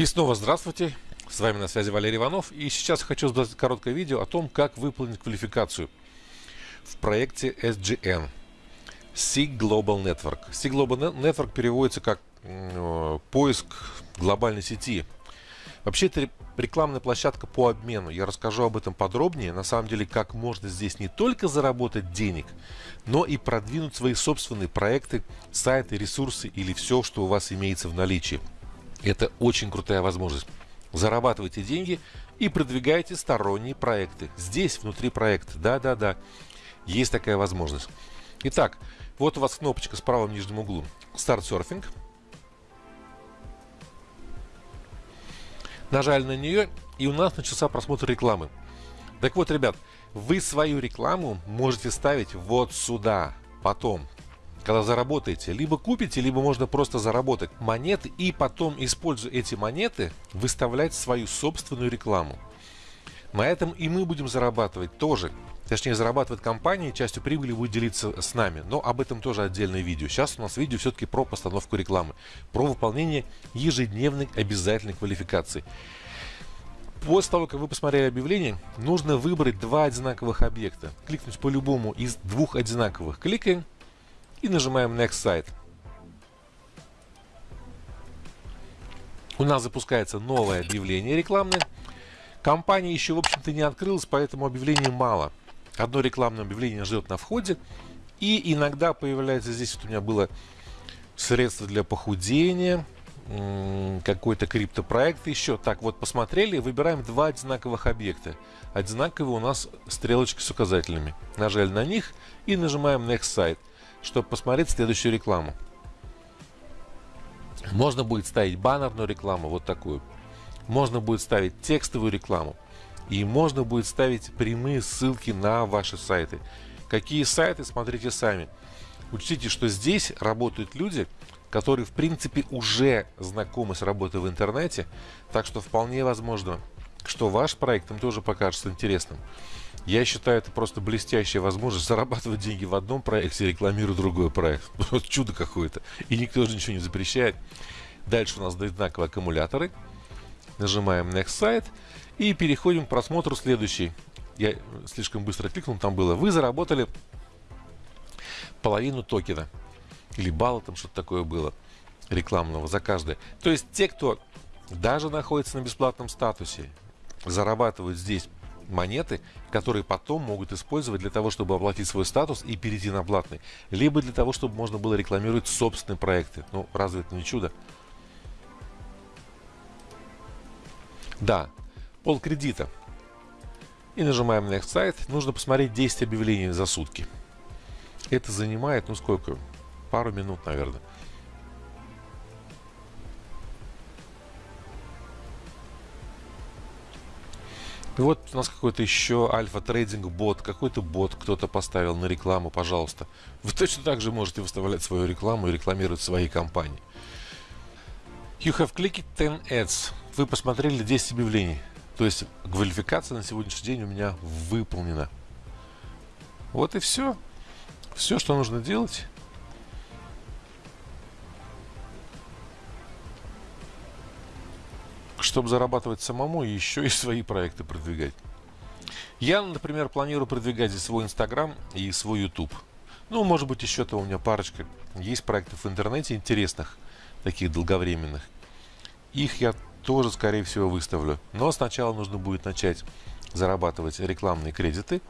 И снова здравствуйте, с вами на связи Валерий Иванов, и сейчас хочу сделать короткое видео о том, как выполнить квалификацию в проекте SGN SIG Global Network. SIG Global Network переводится как э, поиск глобальной сети. Вообще это рекламная площадка по обмену. Я расскажу об этом подробнее. На самом деле, как можно здесь не только заработать денег, но и продвинуть свои собственные проекты, сайты, ресурсы или все, что у вас имеется в наличии. Это очень крутая возможность. Зарабатывайте деньги и продвигайте сторонние проекты. Здесь, внутри проекта. Да-да-да. Есть такая возможность. Итак, вот у вас кнопочка с правым нижним углом. Start Surfing. Нажали на нее, и у нас начался просмотр рекламы. Так вот, ребят, вы свою рекламу можете ставить вот сюда. Потом, когда заработаете, либо купите, либо можно просто заработать монеты и потом, используя эти монеты, выставлять свою собственную рекламу. На этом и мы будем зарабатывать тоже. Точнее, зарабатывает компания, частью прибыли будет делиться с нами. Но об этом тоже отдельное видео. Сейчас у нас видео все-таки про постановку рекламы. Про выполнение ежедневной обязательной квалификации. После того, как вы посмотрели объявление, нужно выбрать два одинаковых объекта. Кликнуть по любому из двух одинаковых. Кликаем и нажимаем Next Site. У нас запускается новое объявление рекламное. Компания еще, в общем-то, не открылась, поэтому объявлений мало. Одно рекламное объявление ждет на входе. И иногда появляется здесь, вот у меня было средство для похудения, какой-то криптопроект еще. Так, вот посмотрели, выбираем два одинаковых объекта. Одинаковые у нас стрелочки с указателями. Нажали на них и нажимаем Next Site чтобы посмотреть следующую рекламу. Можно будет ставить баннерную рекламу, вот такую. Можно будет ставить текстовую рекламу. И можно будет ставить прямые ссылки на ваши сайты. Какие сайты, смотрите сами. Учтите, что здесь работают люди, которые в принципе уже знакомы с работой в интернете, так что вполне возможно, что ваш проект им тоже покажется интересным. Я считаю, это просто блестящая возможность зарабатывать деньги в одном проекте, рекламируя другой проект. Вот чудо какое-то. И никто же ничего не запрещает. Дальше у нас одинаковые аккумуляторы. Нажимаем Next Site. И переходим к просмотру следующий. Я слишком быстро кликнул, там было. Вы заработали половину токена. Или балла, там что-то такое было рекламного за каждое. То есть те, кто даже находится на бесплатном статусе, зарабатывают здесь монеты, которые потом могут использовать для того, чтобы оплатить свой статус и перейти на платный. Либо для того, чтобы можно было рекламировать собственные проекты. Ну, разве это не чудо? Да, пол кредита. И нажимаем Next Site. Нужно посмотреть 10 объявлений за сутки. Это занимает, ну сколько? Пару минут, наверное. И вот у нас какой-то еще альфа-трейдинг бот, какой-то бот кто-то поставил на рекламу, пожалуйста. Вы точно так же можете выставлять свою рекламу и рекламировать свои компании. You have clicked 10 ads. Вы посмотрели 10 объявлений. То есть квалификация на сегодняшний день у меня выполнена. Вот и все. Все, что нужно делать. Чтобы зарабатывать самому и еще и свои проекты продвигать. Я, например, планирую продвигать здесь свой Инстаграм и свой YouTube. Ну, может быть, еще то у меня парочка. Есть проектов в интернете интересных, таких долговременных. Их я тоже, скорее всего, выставлю. Но сначала нужно будет начать зарабатывать рекламные кредиты,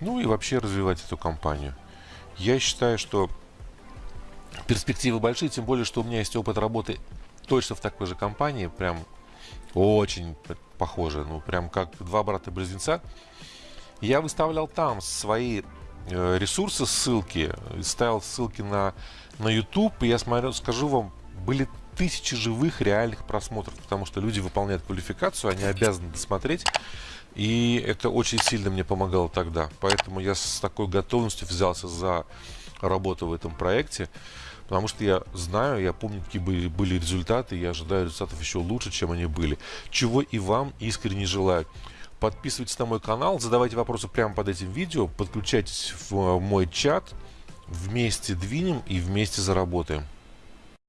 ну и вообще развивать эту компанию. Я считаю, что перспективы большие, тем более, что у меня есть опыт работы точно в такой же компании, прям очень похоже, ну прям как два брата-близнеца. Я выставлял там свои э, ресурсы, ссылки, ставил ссылки на, на YouTube, и я смотрю, скажу вам, были тысячи живых реальных просмотров, потому что люди выполняют квалификацию, они обязаны досмотреть, и это очень сильно мне помогало тогда. Поэтому я с такой готовностью взялся за работу в этом проекте. Потому что я знаю, я помню, какие были, были результаты, я ожидаю результатов еще лучше, чем они были. Чего и вам искренне желаю. Подписывайтесь на мой канал, задавайте вопросы прямо под этим видео, подключайтесь в мой чат, вместе двинем и вместе заработаем.